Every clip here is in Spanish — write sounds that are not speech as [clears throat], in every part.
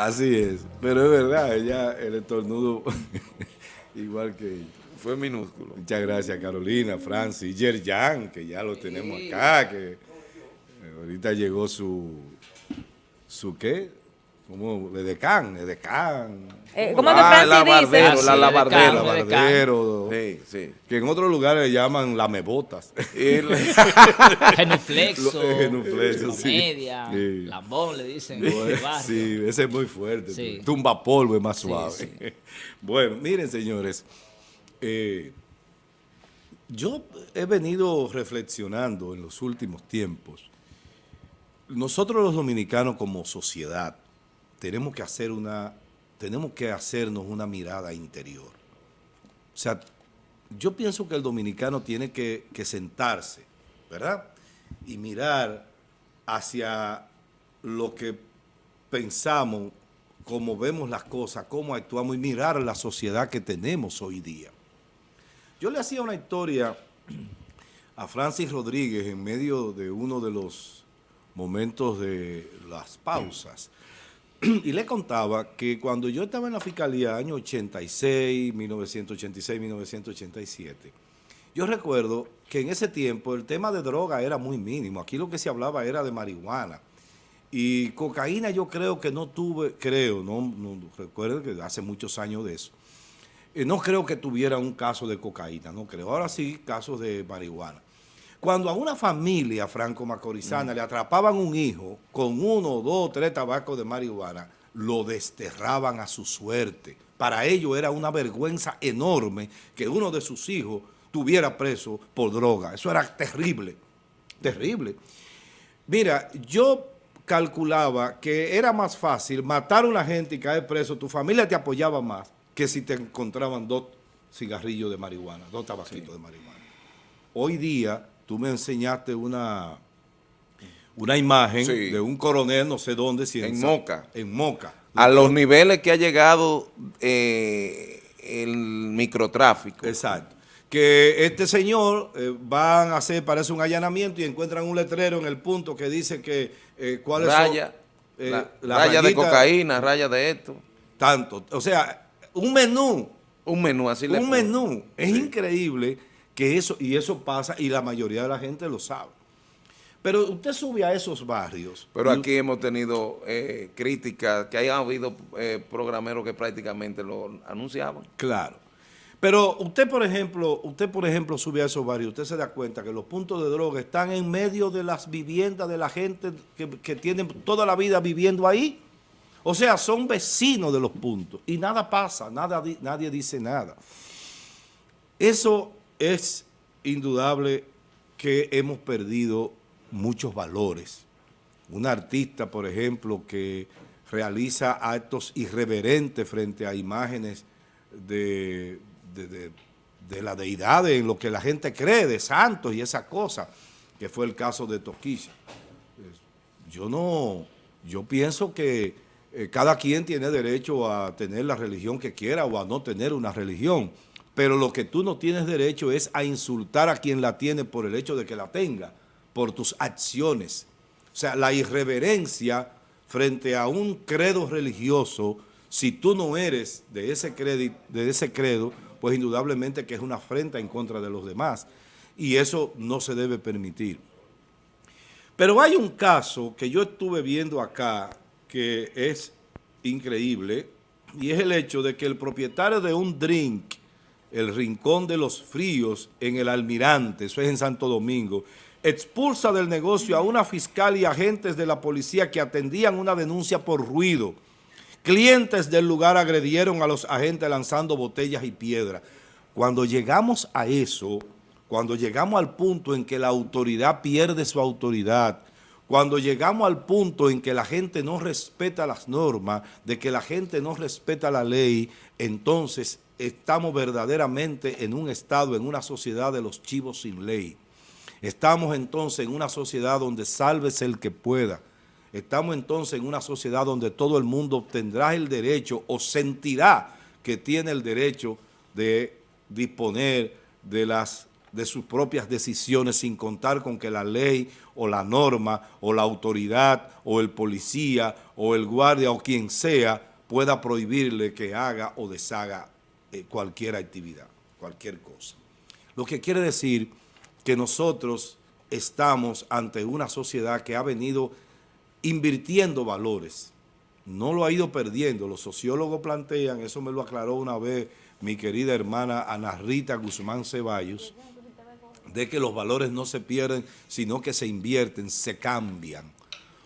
Así es, pero es verdad, ella, el estornudo, [laughs] igual que Fue minúsculo. Muchas gracias, Carolina, Francis, Yerjan, que ya lo tenemos acá, que eh, ahorita llegó su, su ¿qué? Como Edecán, Edecán. Eh, ¿Cómo Ah, la dice? Bardero, Ah, sí, la, la de Bardero. Carmen. Bardero, Sí, sí. que en otros lugares le llaman lamebotas. [laughs] Genuflexo, Lo- genuflexo, sí. comedia, Sí. lambón le dicen. Sí, ese es muy fuerte. Sí. Tumba polvo es más Sí, suave. sí. [laughs] Bueno, miren, señores. eh, yo he venido reflexionando en los últimos tiempos. Nosotros los dominicanos como sociedad tenemos que hacer una, tenemos que hacernos una mirada interior. O sea, yo pienso que el dominicano tiene que, que sentarse, ¿verdad? Y mirar hacia lo que pensamos, cómo vemos las cosas, cómo actuamos y mirar la sociedad que tenemos hoy día. Yo le hacía una historia a Francis Rodríguez en medio de uno de los momentos de las pausas. [clears throat] Y le contaba que cuando yo estaba en la fiscalía, año 86, 1986, 1987, yo recuerdo que en ese tiempo el tema de droga era muy mínimo. Aquí lo que se hablaba era de marihuana. Y cocaína yo creo que no tuve, creo, no, no recuerdo que hace muchos años de eso. Eh, no creo que tuviera un caso de cocaína, no creo. Ahora sí, casos de marihuana. Cuando a una familia franco-macorizana le atrapaban un hijo con uno, dos, tres tabacos de marihuana, lo desterraban a su suerte. Para ellos era una vergüenza enorme que uno de sus hijos tuviera preso por droga. Eso era terrible, terrible. Mira, yo calculaba que era más fácil matar a una gente y caer preso, tu familia te apoyaba más que si te encontraban dos cigarrillos de marihuana, dos tabaquitos de marihuana. Hoy día tú me enseñaste una, una imagen Sí. de un coronel, no sé dónde, si En Sa- Moca. En Moca. a los niveles que ha llegado eh, el microtráfico. Exacto. Que este señor eh, van a hacer, parece un allanamiento y encuentran un letrero en el punto que dice que eh, cuáles Raya, son... eh, la- raya de rayitas, cocaína, raya de esto. Tanto. O sea, un menú, Un menú así le un menú. Es increíble que eso, y eso pasa, y la mayoría de la gente lo sabe. Pero usted sube a esos barrios. Pero aquí hemos tenido eh, críticas, que hayan habido eh, programeros que prácticamente lo anunciaban. Claro. Pero usted, por ejemplo, usted, por ejemplo, sube a esos barrios, usted se da cuenta que los puntos de droga están en medio de las viviendas de la gente que, que tienen toda la vida viviendo ahí. O sea, son vecinos de los puntos y nada pasa, nada, di- nadie dice nada. Eso es indudable que hemos perdido muchos valores. Un artista, por ejemplo, que realiza actos irreverentes frente a imágenes de, la deidad, en lo que la gente cree, de santos y esa cosa, que fue el caso de Toquilla. Yo no, yo pienso que eh, cada quien tiene derecho a tener la religión que quiera o a no tener una religión, pero lo que tú no tienes derecho es a insultar a quien la tiene por el hecho de que la tenga, por tus acciones. O sea, la irreverencia frente a un credo religioso, si tú no eres de ese, credi- de ese credo, pues indudablemente que es una afrenta en contra de los demás. Y eso no se debe permitir. Pero hay un caso que yo estuve viendo acá que es increíble y es el hecho de que el propietario de un drink, el Rincón de los Fríos en el Almirante, eso es en Santo Domingo, expulsa del negocio a una fiscal y agentes de la policía que atendían una denuncia por ruido. Clientes del lugar agredieron a los agentes lanzando botellas y piedras. Cuando llegamos a eso, cuando llegamos al punto en que la autoridad pierde su autoridad, cuando llegamos al punto en que la gente no respeta las normas, de que la gente no respeta la ley, entonces estamos verdaderamente en un estado, en una sociedad de los chivos sin ley. Estamos entonces en una sociedad donde sálvese el que pueda. Estamos entonces en una sociedad donde todo el mundo tendrá el derecho o sentirá que tiene el derecho de disponer de las de sus propias decisiones sin contar con que la ley o la norma o la autoridad o el policía o el guardia o quien sea pueda prohibirle que haga o deshaga eh, cualquier actividad, cualquier cosa. Lo que quiere decir que nosotros estamos ante una sociedad que ha venido invirtiendo valores, no lo ha ido perdiendo. Los sociólogos plantean, eso me lo aclaró una vez mi querida hermana Ana Rita Guzmán Ceballos, de que los valores no se pierden, sino que se invierten, se cambian.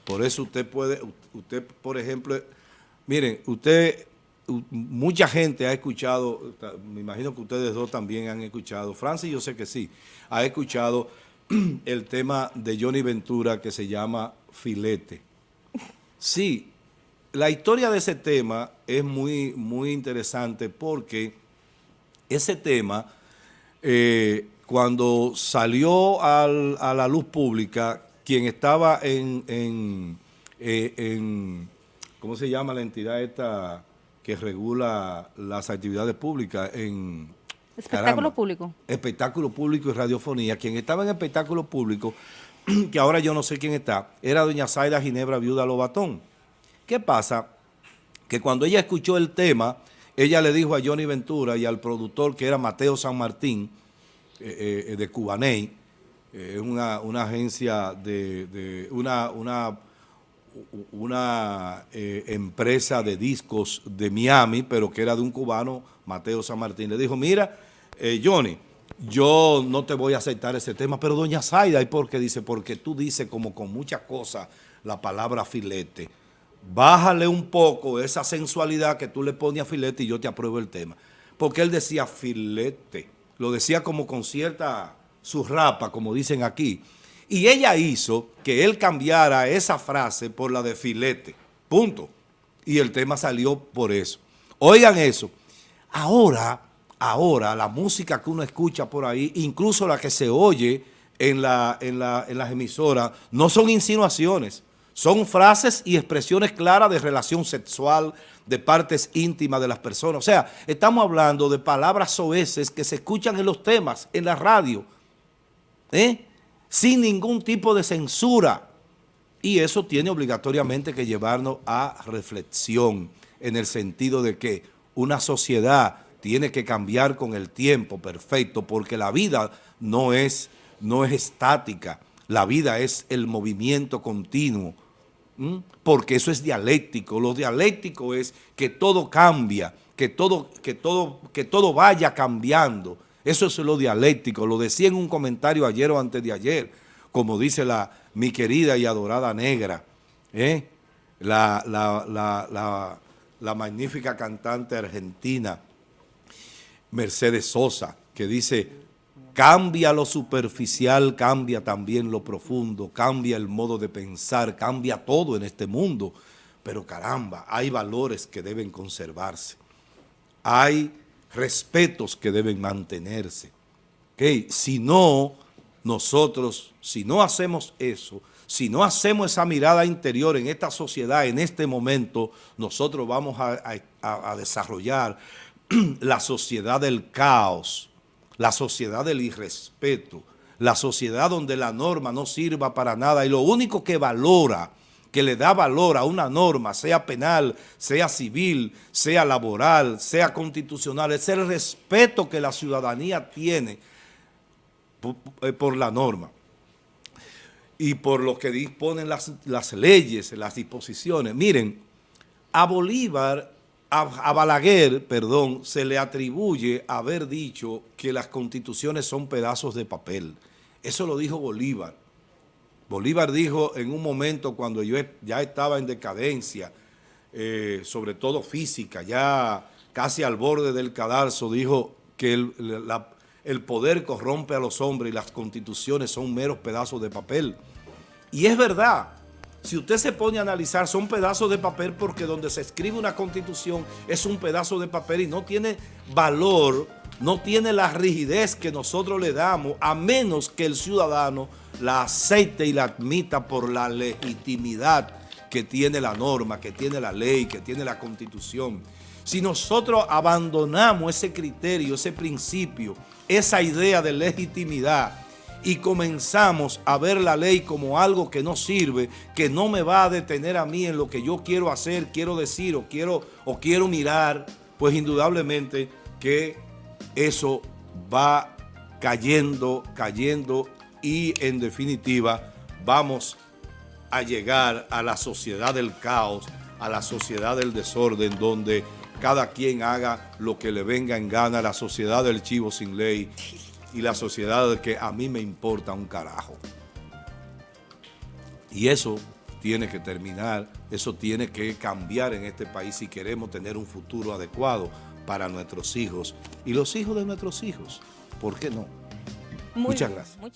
Por eso usted puede, usted por ejemplo, miren, usted, mucha gente ha escuchado, me imagino que ustedes dos también han escuchado, Francis yo sé que sí, ha escuchado [clears throat] el tema de Johnny Ventura que se llama Filete. Sí, la historia de ese tema es muy, muy interesante porque ese tema, eh, cuando salió a la luz pública, quien estaba en, eh, en, ¿cómo se llama la entidad esta que regula las actividades públicas? En Espectáculo público. Espectáculo público y radiofonía. Quien estaba en espectáculo público, [clears throat] que ahora yo no sé quién está, era doña Zaida Ginebra Viuda Lobatón. ¿Qué pasa? Que cuando ella escuchó el tema, ella le dijo a Johnny Ventura y al productor que era Mateo San Martín, eh, eh, de Cubaney, es eh, una, agencia de, una, una, una empresa de discos de Miami, pero que era de un cubano, Mateo San Martín. Le dijo, mira, Johnny, yo no te voy a aceptar ese tema, pero doña Zaida, ¿y por qué? Dice, porque tú dices como con muchas cosas la palabra filete bájale un poco esa sensualidad que tú le pones a filete y yo te apruebo el tema. Porque él decía filete, lo decía como con cierta surrapa, como dicen aquí. Y ella hizo que él cambiara esa frase por la de filete, punto. Y el tema salió por eso. Oigan eso, ahora, ahora la música que uno escucha por ahí, incluso la que se oye en, la, en, la, en las emisoras, no son insinuaciones, son frases y expresiones claras de relación sexual, de partes íntimas de las personas. O sea, estamos hablando de palabras soeces que se escuchan en los temas, en la radio, ¿eh? Sin ningún tipo de censura. Y eso tiene obligatoriamente que llevarnos a reflexión, en el sentido de que una sociedad tiene que cambiar con el tiempo, perfecto, porque la vida no es, no es estática, la vida es el movimiento continuo, porque eso es dialéctico. Lo dialéctico es que todo cambia, que todo, que todo, que todo vaya cambiando. Eso es lo dialéctico. Lo decía en un comentario ayer o antes de ayer, como dice la, mi querida y adorada negra, ¿eh? la, la, la magnífica cantante argentina Mercedes Sosa, que dice Cambia lo superficial, cambia también lo profundo, cambia el modo de pensar, cambia todo en este mundo. Pero caramba, hay valores que deben conservarse. Hay respetos que deben mantenerse. ¿Okay? Si no, nosotros, si no hacemos eso, si no hacemos esa mirada interior en esta sociedad, en este momento, nosotros vamos a, a desarrollar [clears throat] la sociedad del caos, la sociedad del irrespeto, la sociedad donde la norma no sirva para nada y lo único que valora, que le da valor a una norma, sea penal, sea civil, sea laboral, sea constitucional, es el respeto que la ciudadanía tiene por, la norma y por lo que disponen las, las leyes, las disposiciones. Miren, a Bolívar a, Balaguer, perdón, se le atribuye haber dicho que las constituciones son pedazos de papel. Eso lo dijo Bolívar. Bolívar dijo en un momento cuando yo ya estaba en decadencia, eh, sobre todo física, ya casi al borde del cadalso, dijo que el, el poder corrompe a los hombres y las constituciones son meros pedazos de papel. Y es verdad, si usted se pone a analizar, son pedazos de papel porque donde se escribe una constitución es un pedazo de papel y no tiene valor, no tiene la rigidez que nosotros le damos, a menos que el ciudadano la acepte y la admita por la legitimidad que tiene la norma, que tiene la ley, que tiene la constitución. Si nosotros abandonamos ese criterio, ese principio, esa idea de legitimidad y comenzamos a ver la ley como algo que no sirve, que no me va a detener a mí en lo que yo quiero hacer, quiero decir o quiero, o quiero mirar, pues indudablemente que eso va cayendo, cayendo y en definitiva vamos a llegar a la sociedad del caos, a la sociedad del desorden, donde cada quien haga lo que le venga en gana, la sociedad del chivo sin ley y la sociedad que a mí me importa un carajo. Y eso tiene que terminar, eso tiene que cambiar en este país si queremos tener un futuro adecuado para nuestros hijos y los hijos de nuestros hijos. ¿Por qué no? Muy Muchas bien, gracias. muchas